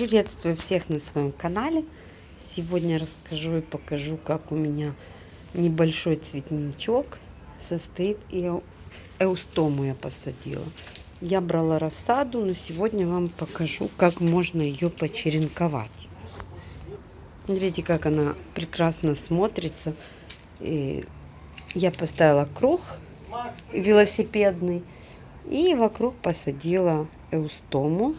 Приветствую всех на своем канале. Сегодня расскажу и покажу, как у меня небольшой цветничок состоит и эустому я посадила. Я брала рассаду, но сегодня вам покажу, как можно ее почеренковать. Смотрите, как она прекрасно смотрится. И я поставила круг велосипедный и вокруг посадила эустому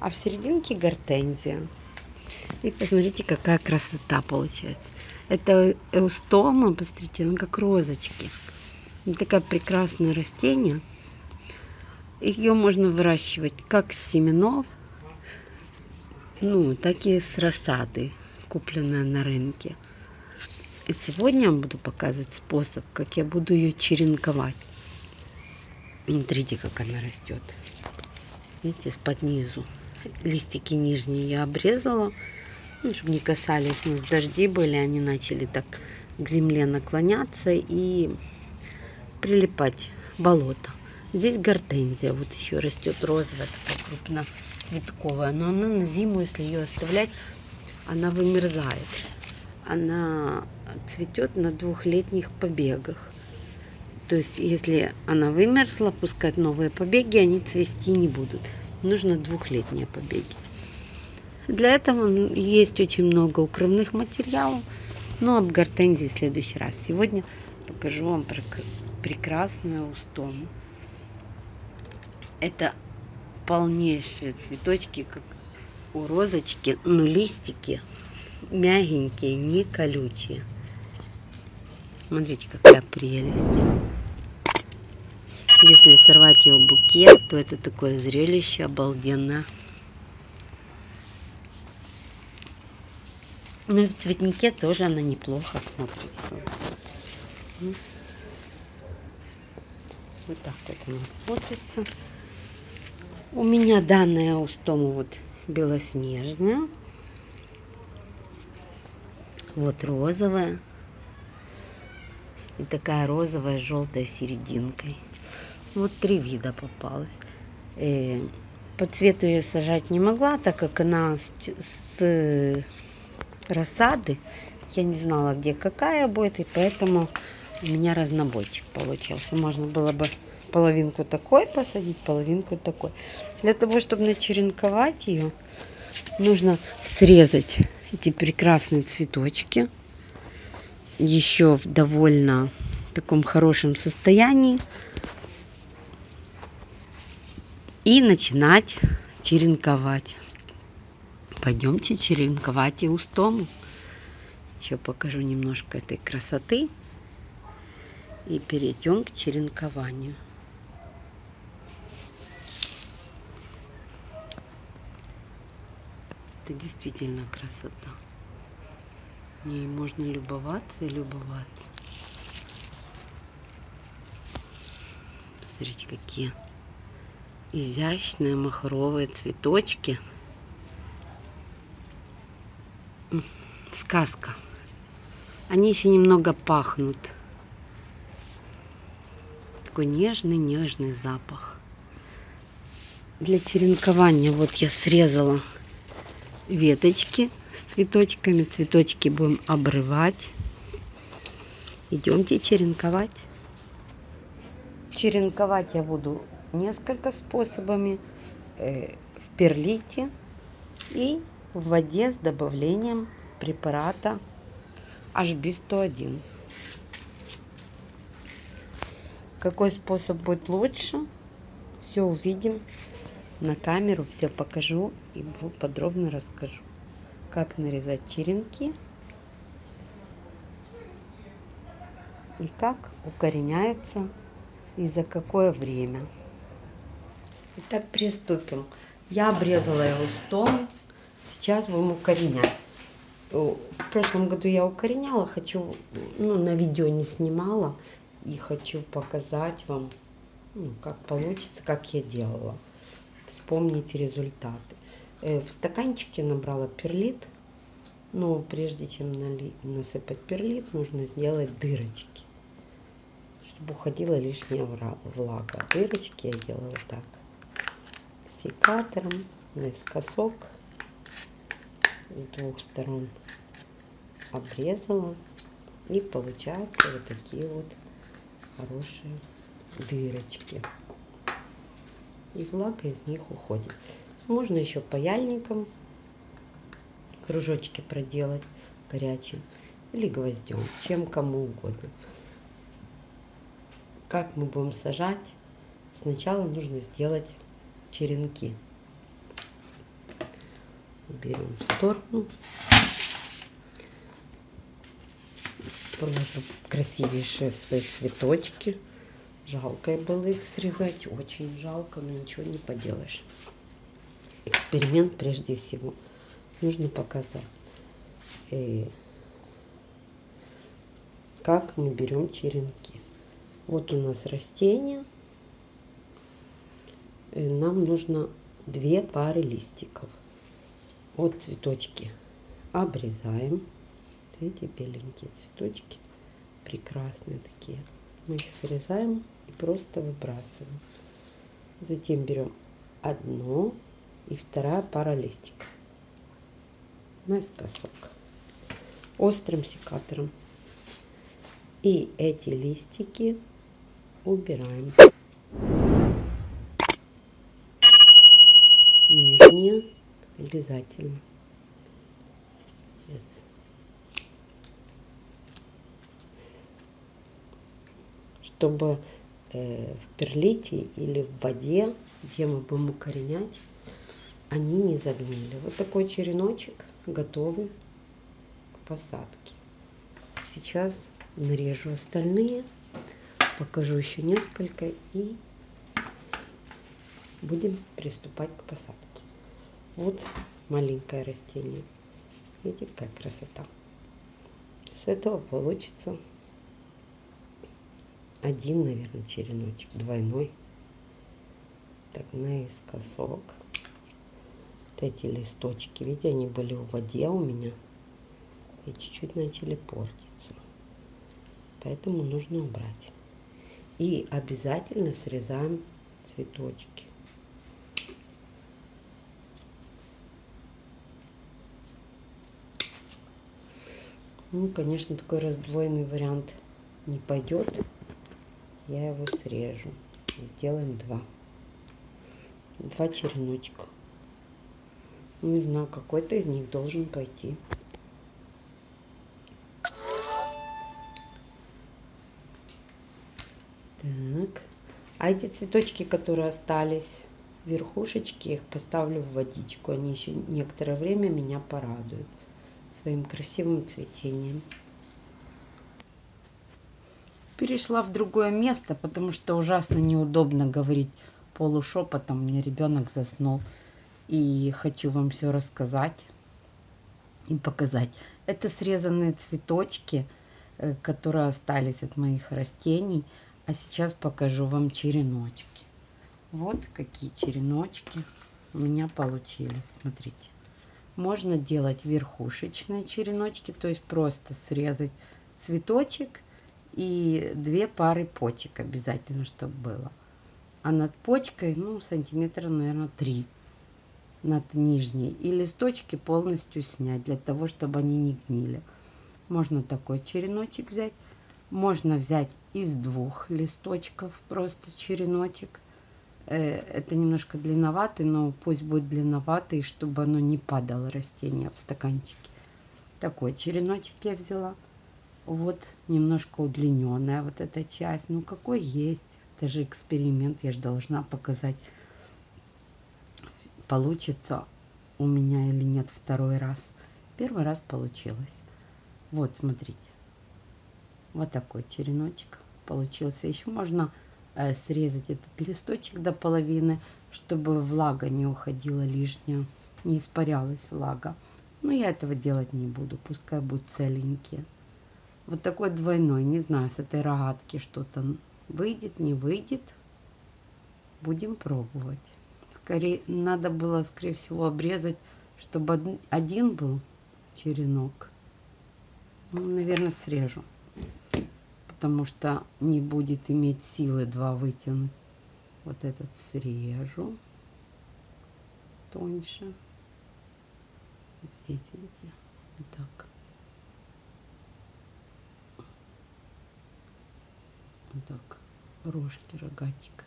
а в серединке гортензия. И посмотрите, какая красота получается. Это эустома, посмотрите, она как розочки. Такая прекрасное растение. Ее можно выращивать как с семенов, ну, так и с рассады, купленная на рынке. И сегодня я буду показывать способ, как я буду ее черенковать. Смотрите, как она растет. Видите, под низу листики нижние я обрезала, ну, чтобы не касались. У нас дожди были, они начали так к земле наклоняться и прилипать болото. Здесь гортензия, вот еще растет розовая, такая крупноцветковая, но она на зиму, если ее оставлять, она вымерзает. Она цветет на двухлетних побегах. То есть, если она вымерзла, пускать новые побеги, они цвести не будут нужно двухлетние побеги. Для этого есть очень много укрывных материалов, но об гортензии в следующий раз. Сегодня покажу вам прекрасную устому. Это полнейшие цветочки, как у розочки, но листики мягенькие, не колючие. Смотрите, какая прелесть. Если сорвать его букет, то это такое зрелище обалденное. Ну и в цветнике тоже она неплохо смотрится. Вот так вот она смотрится. У меня данная устому вот белоснежная. Вот розовая. И такая розовая с желтой серединкой. Вот три вида попалось. Э, по цвету ее сажать не могла, так как она с, с рассады. Я не знала, где какая будет, и поэтому у меня разнобойчик получился. Можно было бы половинку такой посадить, половинку такой. Для того, чтобы начеренковать ее, нужно срезать эти прекрасные цветочки. Еще в довольно таком хорошем состоянии. И начинать черенковать. Пойдемте черенковать и устому. Еще покажу немножко этой красоты и перейдем к черенкованию. Это действительно красота. Ей можно любоваться и любоваться. Смотрите, какие изящные махровые цветочки. Сказка. Они еще немного пахнут. Такой нежный-нежный запах. Для черенкования вот я срезала веточки с цветочками. Цветочки будем обрывать. Идемте черенковать. Черенковать я буду несколько способами э, в перлите и в воде с добавлением препарата HB101. Какой способ будет лучше, все увидим на камеру, все покажу и подробно расскажу, как нарезать черенки и как укореняются и за какое время. Итак, приступим. Я обрезала его стол. Сейчас будем укоренять. В прошлом году я укореняла, хочу, ну, на видео не снимала. И хочу показать вам, ну, как получится, как я делала. Вспомните результаты. Э, в стаканчике набрала перлит. Но прежде чем нали, насыпать перлит, нужно сделать дырочки. Чтобы уходила лишняя влага. Дырочки я делаю вот так секатором наискосок с двух сторон обрезала. И получаются вот такие вот хорошие дырочки. И влага из них уходит. Можно еще паяльником кружочки проделать горячим или гвоздем, чем кому угодно. Как мы будем сажать? Сначала нужно сделать черенки. Берем в сторону. Положу красивейшие свои цветочки. Жалко было их срезать, очень жалко, но ничего не поделаешь. Эксперимент прежде всего нужно показать, э, как мы берем черенки. Вот у нас растение. Нам нужно две пары листиков. Вот цветочки обрезаем. Эти беленькие цветочки прекрасные такие. Мы их срезаем и просто выбрасываем. Затем берем одно и вторая пара листиков наискосок острым секатором. И эти листики убираем. Нижние обязательно. Чтобы э, в перлите или в воде, где мы будем укоренять, они не загнили. Вот такой череночек готовый к посадке. Сейчас нарежу остальные, покажу еще несколько и будем приступать к посадке. Вот маленькое растение. Видите, какая красота. С этого получится один, наверное, череночек, двойной. Так, наискосок. Вот эти листочки, видите, они были в воде у меня и чуть-чуть начали портиться. Поэтому нужно убрать. И обязательно срезаем цветочки. Ну, конечно, такой раздвоенный вариант не пойдет. Я его срежу. Сделаем два. Два череночка. Не знаю, какой-то из них должен пойти. Так. А эти цветочки, которые остались, верхушечки, их поставлю в водичку. Они еще некоторое время меня порадуют своим красивым цветением. Перешла в другое место, потому что ужасно неудобно говорить полушепотом. Мне ребенок заснул. И хочу вам все рассказать и показать. Это срезанные цветочки, э, которые остались от моих растений. А сейчас покажу вам череночки. Вот какие череночки у меня получились. Смотрите. Можно делать верхушечные череночки, то есть просто срезать цветочек и две пары почек обязательно, чтобы было. А над почкой, ну, сантиметра, наверное, три над нижней. И листочки полностью снять, для того, чтобы они не гнили. Можно такой череночек взять. Можно взять из двух листочков просто череночек. Э, это немножко длинноватый, но пусть будет длинноватый, чтобы оно не падало растение в стаканчике. Такой череночек я взяла. Вот немножко удлиненная вот эта часть. Ну какой есть. Это же эксперимент, я же должна показать, получится у меня или нет второй раз. Первый раз получилось. Вот, смотрите. Вот такой череночек получился. Еще можно срезать этот листочек до половины, чтобы влага не уходила лишняя, не испарялась влага. Но я этого делать не буду, пускай будут целенькие. Вот такой двойной, не знаю, с этой рогатки что-то выйдет, не выйдет. Будем пробовать. Скорее, надо было, скорее всего, обрезать, чтобы один был черенок. Ну, наверное, срежу потому что не будет иметь силы два вытянуть. Вот этот срежу тоньше. Здесь, видите, вот так. Вот так, рожки, рогатик.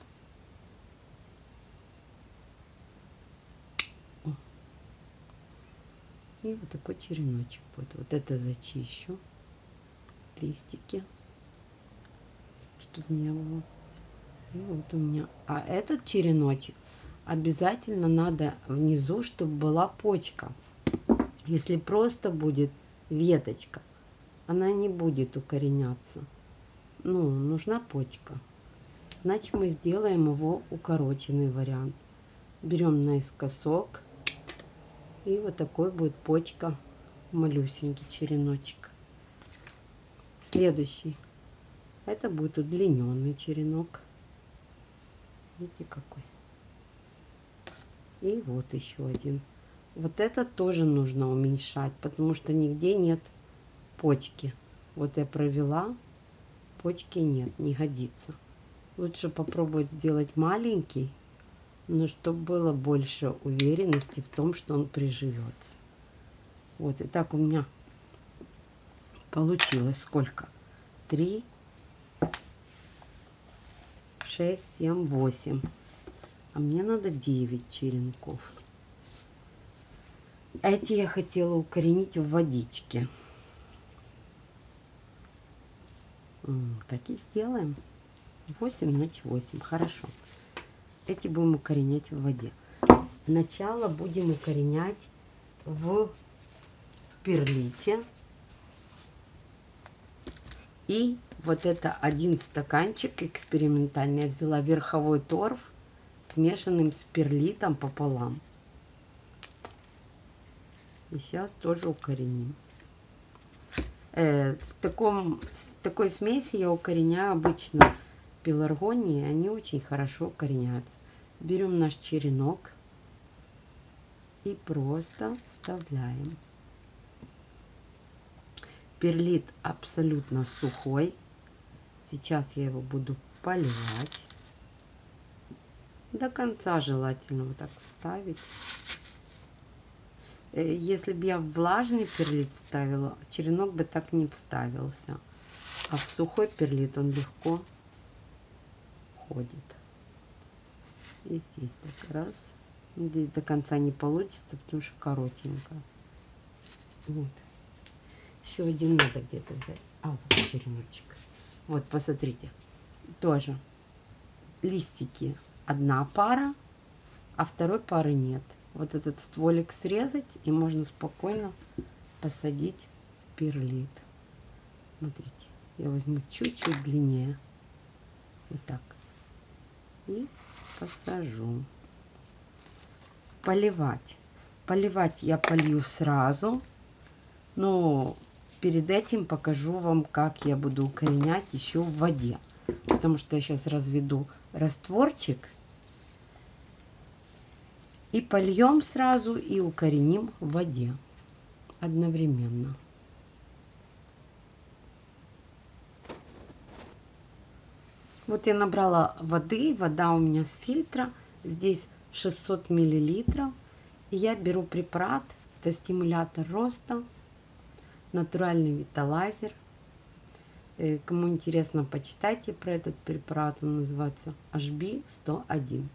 И вот такой череночек будет. Вот это зачищу. Листики. Чтобы не было. И вот у меня. А этот череночек обязательно надо внизу, чтобы была почка. Если просто будет веточка, она не будет укореняться. Ну, нужна почка. Значит, мы сделаем его укороченный вариант. Берем наискосок. И вот такой будет почка. Малюсенький череночек. Следующий. Это будет удлиненный черенок. Видите какой. И вот еще один. Вот это тоже нужно уменьшать, потому что нигде нет почки. Вот я провела, почки нет, не годится. Лучше попробовать сделать маленький, но чтобы было больше уверенности в том, что он приживется. Вот, и так у меня получилось сколько? Три, шесть, семь, восемь. А мне надо 9 черенков. Эти я хотела укоренить в водичке. Так и сделаем. 8 значит 8. Хорошо. Эти будем укоренять в воде. Сначала будем укоренять в перлите. И вот это один стаканчик экспериментальный. Я взяла верховой торф смешанным с перлитом пополам. И сейчас тоже укореним. Э, в, таком, в такой смеси я укореняю обычно пеларгонии. Они очень хорошо укореняются. Берем наш черенок и просто вставляем. Перлит абсолютно сухой. Сейчас я его буду поливать. До конца желательно вот так вставить. Э, если бы я влажный перлит вставила, черенок бы так не вставился. А в сухой перлит он легко ходит. И здесь так раз. Здесь до конца не получится, потому что коротенько. Вот. Еще один надо где-то взять. А, вот череночек. Вот, посмотрите. Тоже листики одна пара, а второй пары нет. Вот этот стволик срезать и можно спокойно посадить перлит. Смотрите, я возьму чуть-чуть длиннее. Вот так. И посажу. Поливать. Поливать я полью сразу. Но перед этим покажу вам, как я буду укоренять еще в воде. Потому что я сейчас разведу растворчик и польем сразу и укореним в воде одновременно. Вот я набрала воды, вода у меня с фильтра, здесь 600 миллилитров. И я беру препарат, это стимулятор роста, натуральный виталайзер. Э, кому интересно, почитайте про этот препарат, он называется HB101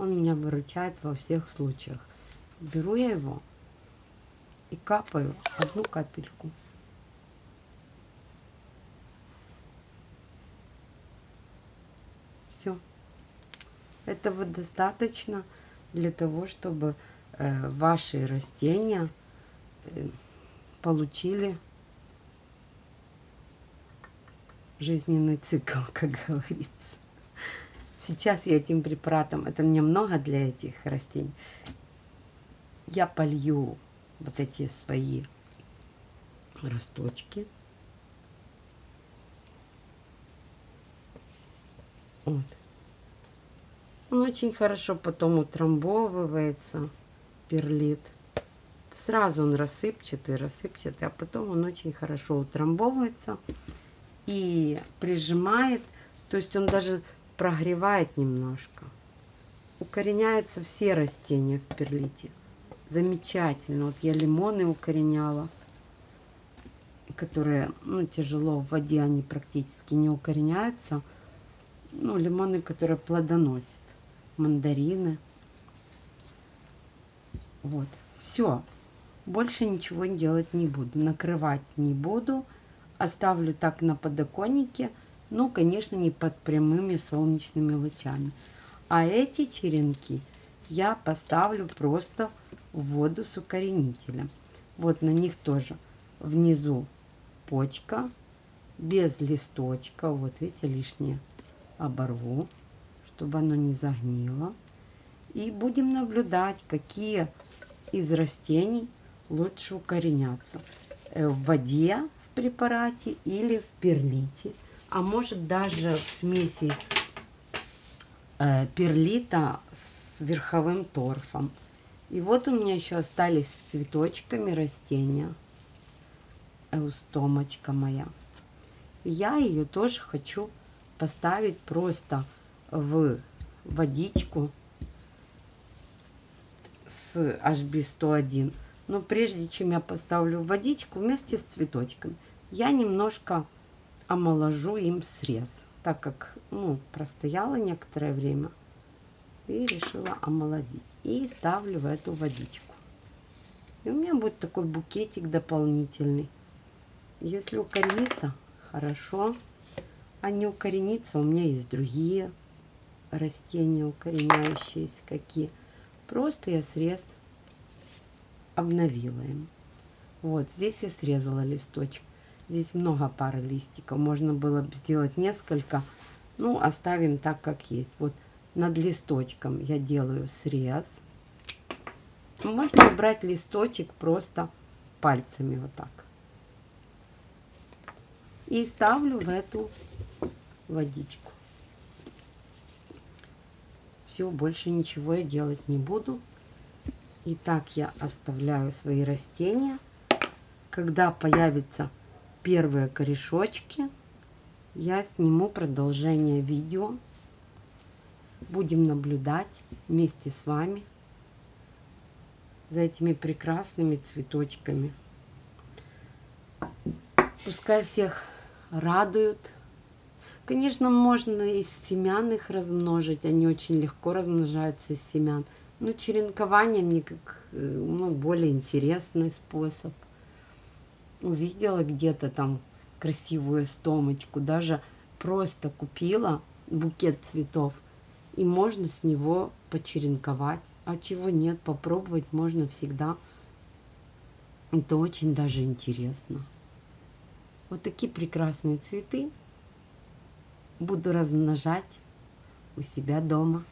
он меня выручает во всех случаях. Беру я его и капаю одну капельку. Все. Этого достаточно для того, чтобы э, ваши растения э, получили жизненный цикл, как говорится. Сейчас я этим препаратом, это мне много для этих растений, я полью вот эти свои росточки. Вот. Он очень хорошо потом утрамбовывается, перлит. Сразу он рассыпчатый, рассыпчатый, а потом он очень хорошо утрамбовывается и прижимает. То есть он даже прогревает немножко. Укореняются все растения в перлите. замечательно. Вот я лимоны укореняла, которые, ну, тяжело в воде, они практически не укореняются. Ну, лимоны, которые плодоносят. Мандарины. Вот. Все. Больше ничего делать не буду. Накрывать не буду. Оставлю так на подоконнике. Ну, конечно, не под прямыми солнечными лучами. А эти черенки я поставлю просто в воду с укоренителем. Вот на них тоже внизу почка, без листочка. Вот видите, лишнее оборву, чтобы оно не загнило. И будем наблюдать, какие из растений лучше укоренятся. Э, в воде в препарате или в перлите. А может даже в смеси э, перлита с верховым торфом. И вот у меня еще остались с цветочками растения. Эустомочка моя. Я ее тоже хочу поставить просто в водичку с HB101. Но прежде чем я поставлю водичку вместе с цветочком, я немножко омоложу им срез, так как ну, простояла некоторое время и решила омолодить. И ставлю в эту водичку. И у меня будет такой букетик дополнительный. Если укоренится, хорошо. А не укоренится, у меня есть другие растения укореняющиеся какие. Просто я срез обновила им. Вот здесь я срезала листочек. Здесь много пары листиков. Можно было бы сделать несколько. Ну, оставим так, как есть. Вот над листочком я делаю срез. Можно убрать листочек просто пальцами вот так. И ставлю в эту водичку. Все, больше ничего я делать не буду. И так я оставляю свои растения. Когда появятся первые корешочки, я сниму продолжение видео. Будем наблюдать вместе с вами за этими прекрасными цветочками. Пускай всех радуют. Конечно, можно из семян их размножить. Они очень легко размножаются из семян. Ну, черенкование мне как э, ну, более интересный способ. Увидела где-то там красивую стомочку, даже просто купила букет цветов, и можно с него почеренковать. А чего нет, попробовать можно всегда. Это очень даже интересно. Вот такие прекрасные цветы буду размножать у себя дома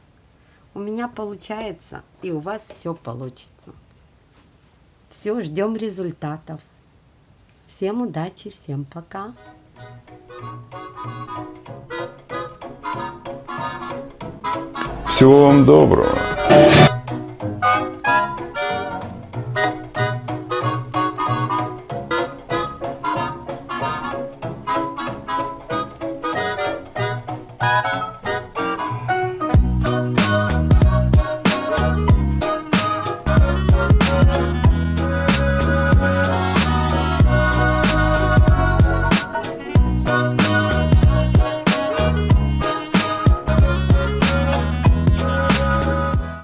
у меня получается, и у вас все получится. Все, ждем результатов. Всем удачи, всем пока. Всего вам доброго.